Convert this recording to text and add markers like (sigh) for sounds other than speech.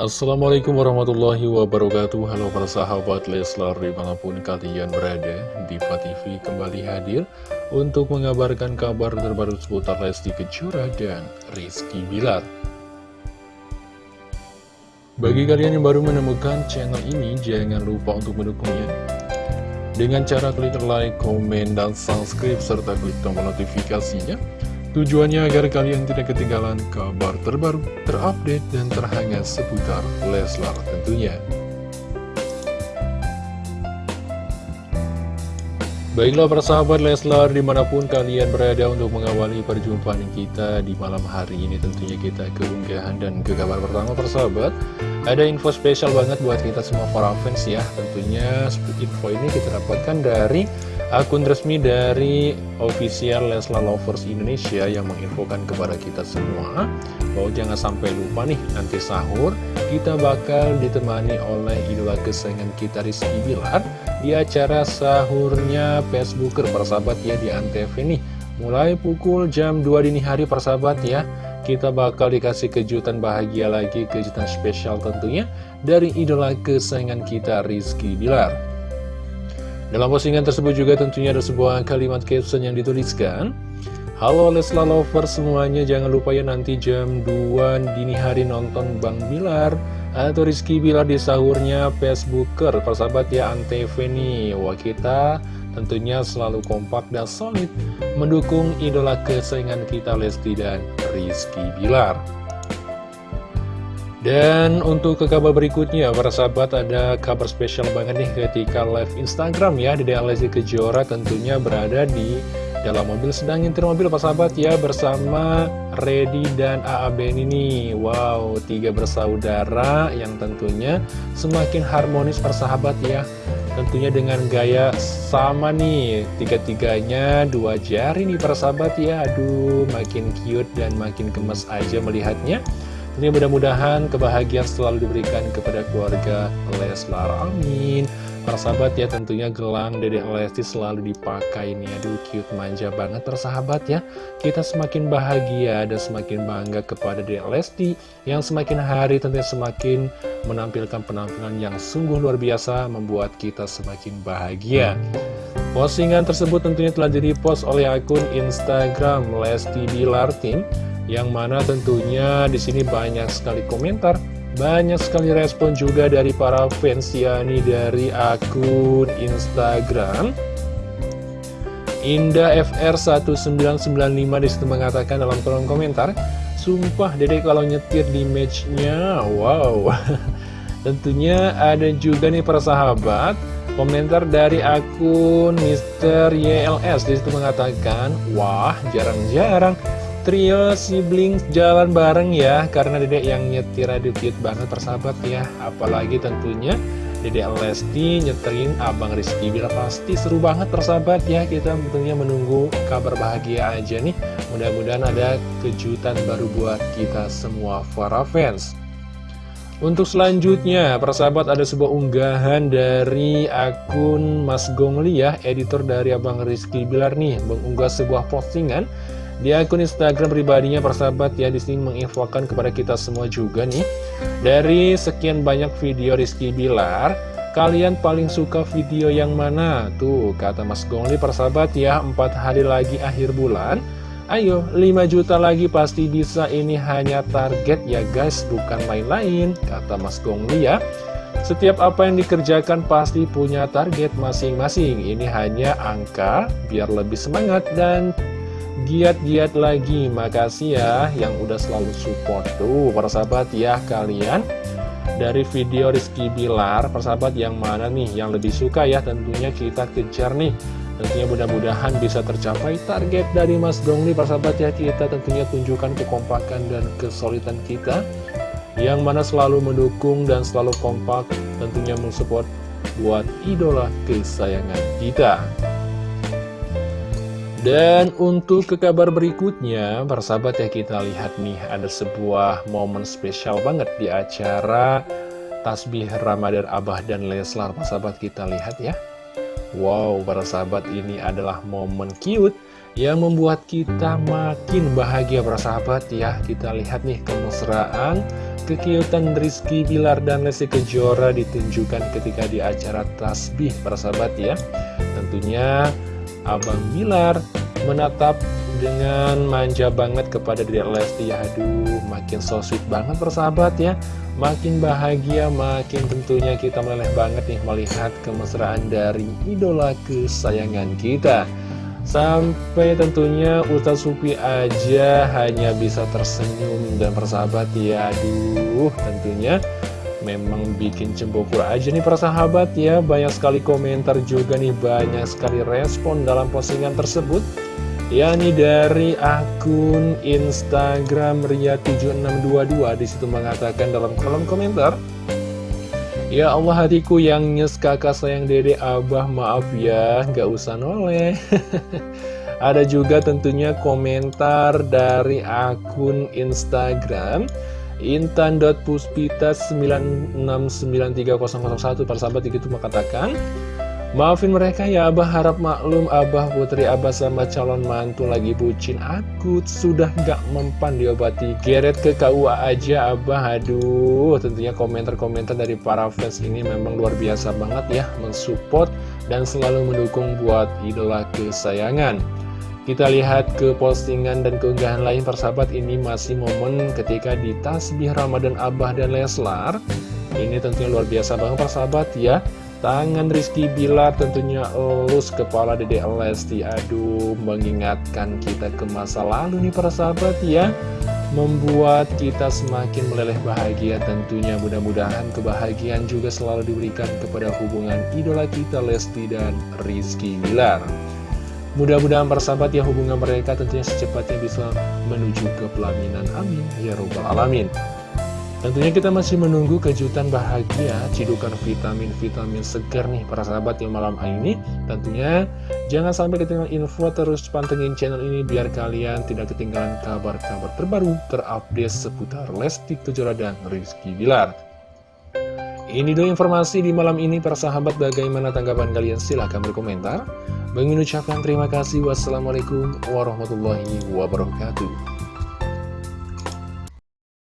Assalamualaikum warahmatullahi wabarakatuh. Halo para sahabat Leslar di mana pun kalian berada Diva TV kembali hadir Untuk mengabarkan kabar terbaru seputar Lesti Kejora dan Rizky Bilar. Bagi kalian yang baru menemukan channel ini Jangan lupa untuk mendukungnya. Dengan cara klik like, komen, dan subscribe Serta klik tombol notifikasinya Tujuannya agar kalian tidak ketinggalan kabar terbaru, terupdate, dan terhangat seputar Leslar tentunya. Baiklah persahabat Leslar di mana pun kalian berada untuk mengawali perjumpaan kita di malam hari ini tentunya kita keunggahan dan ke kabar pertama persahabat. Ada info spesial banget buat kita semua para fans ya. Tentunya info ini kita dapatkan dari akun resmi dari official Leslar Lovers Indonesia yang menginfokan kepada kita semua. Bahwa jangan sampai lupa nih nanti sahur kita bakal ditemani oleh idola kesayangan kita Rizky Bilar di acara sahurnya Facebooker persahabat ya di Antv nih mulai pukul jam 2 dini hari persahabat ya. Kita bakal dikasih kejutan bahagia lagi kejutan spesial tentunya dari idola kesayangan kita Rizky Bilar. Dalam postingan tersebut juga tentunya ada sebuah kalimat caption yang dituliskan Halo Lesla Lover semuanya jangan lupa ya nanti jam 2 dini hari nonton Bang Bilar Atau Rizky Bilar di sahurnya Facebooker. Persahabat ya Antv nih. Wah kita tentunya selalu kompak dan solid Mendukung idola kesayangan kita Lesti dan Rizky Bilar. Dan untuk ke kabar berikutnya, para sahabat ada kabar spesial banget nih ketika live Instagram ya, Dede Lesti Kejora tentunya berada di dalam mobil sedang nyetir mobil para sahabat ya bersama Redi dan AA Ben ini. Wow, tiga bersaudara yang tentunya semakin harmonis persahabat ya. Tentunya dengan gaya sama nih, tiga-tiganya dua jari nih persahabat ya. Aduh, makin cute dan makin gemes aja melihatnya. Ini mudah-mudahan kebahagiaan selalu diberikan kepada keluarga Leslar. Amin. Para sahabat ya tentunya gelang Dedek Lesti selalu dipakai nih. Aduh cute manja banget persahabat ya. Kita semakin bahagia dan semakin bangga kepada Dedek Lesti yang semakin hari tentunya semakin menampilkan penampilan yang sungguh luar biasa membuat kita semakin bahagia. Postingan tersebut tentunya telah di-repost oleh akun Instagram Lesti Bilar Team yang mana tentunya di sini banyak sekali komentar, banyak sekali respon juga dari para fans yakni dari akun Instagram Indah FR1995 di situ mengatakan dalam kolom komentar Sumpah dede kalau nyetir di matchnya Wow (laughs) Tentunya ada juga nih para sahabat Komentar dari akun Mr. YLS di situ mengatakan Wah jarang-jarang trio sibling jalan bareng ya Karena dedek yang nyetir adikit banget persahabat ya. Apalagi tentunya dedek Lesti nyeterin Abang Rizky Bila pasti seru banget persahabat ya. Kita tentunya menunggu kabar bahagia aja nih. Mudah-mudahan ada kejutan baru buat kita semua para fans. Untuk selanjutnya, persahabat ada sebuah unggahan dari akun Mas Gongli ya, editor dari Abang Rizky Bilar nih, mengunggah sebuah postingan di akun Instagram pribadinya persahabat ya di sini menginfokan kepada kita semua juga nih. Dari sekian banyak video Rizky Bilar Kalian paling suka video yang mana? Tuh kata Mas Gongli persahabat ya 4 hari lagi akhir bulan. Ayo 5 juta lagi pasti bisa. Ini hanya target ya guys bukan lain-lain Kata Mas Gongli ya. Setiap apa yang dikerjakan pasti punya target masing-masing. Ini hanya angka biar lebih semangat dan giat-giat lagi Makasih ya yang udah selalu support Tuh para sahabat ya kalian. Dari video Rizky Bilar Persahabat yang mana nih yang lebih suka ya Tentunya kita kejar nih. Tentunya mudah-mudahan bisa tercapai target dari Mas Dongli Persahabat ya kita tentunya tunjukkan kekompakan dan kesulitan kita. Yang mana selalu mendukung dan selalu kompak Tentunya mensupport buat idola kesayangan kita dan untuk ke kabar berikutnya, persahabat ya kita lihat nih ada sebuah momen spesial banget di acara Tasbih Ramadan Abah dan Leslar. Persahabat kita lihat ya. Wow, para sahabat ini adalah momen cute yang membuat kita makin bahagia bersahabat ya kita lihat nih kemesraan kekiutan Rizky Bilar dan Lesti Kejora ditunjukkan ketika di acara tasbih persahabat ya tentunya Abang Bilar menatap dengan manja banget kepada Dede Lesti. Ya aduh makin so sweet banget persahabat ya. Makin bahagia makin tentunya kita meleleh banget nih melihat kemesraan dari idola kesayangan kita. Sampai tentunya Ustaz Supi aja hanya bisa tersenyum dan persahabat ya. Aduh tentunya memang bikin cembokur aja nih para sahabat ya. Banyak sekali komentar juga nih banyak sekali respon dalam postingan tersebut. Yakni dari akun Instagram Ria7622 di situ mengatakan dalam kolom komentar Ya Allah hatiku yang nyes kakak sayang dede abah maaf ya gak usah noleh. (laughs) Ada juga tentunya komentar dari akun Instagram Intan.puspita969301 Para sahabat itu mengatakan Maafin mereka ya Abah harap maklum Abah Putri Abah sama calon mantu lagi bucin. Akut Sudah gak mempan diobati Geret ke KUA aja Abah. Aduh tentunya komentar-komentar dari para fans ini memang luar biasa banget ya Mensupport dan selalu mendukung buat idola kesayangan Kita lihat ke postingan dan keunggahan lain persahabat. Ini masih momen ketika di tasbih Ramadan Abah dan Leslar. Ini tentunya luar biasa banget persahabat ya. Tangan Rizky Bilar tentunya elus kepala Dede Lesti. Aduh mengingatkan kita ke masa lalu nih para sahabat ya. Membuat kita semakin meleleh bahagia. Tentunya mudah-mudahan kebahagiaan juga selalu diberikan kepada hubungan idola kita Lesti dan Rizky Bilar Mudah-mudahan para sahabat ya hubungan mereka tentunya secepatnya bisa menuju ke pelaminan amin ya robbal alamin Tentunya kita masih menunggu kejutan bahagia, cidukan vitamin-vitamin segar nih para sahabat yang malam ini. Tentunya jangan sampai ketinggalan info terus pantengin channel ini biar kalian tidak ketinggalan kabar-kabar terbaru terupdate seputar Lesti Kejora dan Rizky Bilar. Ini dulu informasi di malam ini para sahabat bagaimana tanggapan kalian silahkan berkomentar. Mengucapkan terima kasih. Wassalamualaikum warahmatullahi wabarakatuh.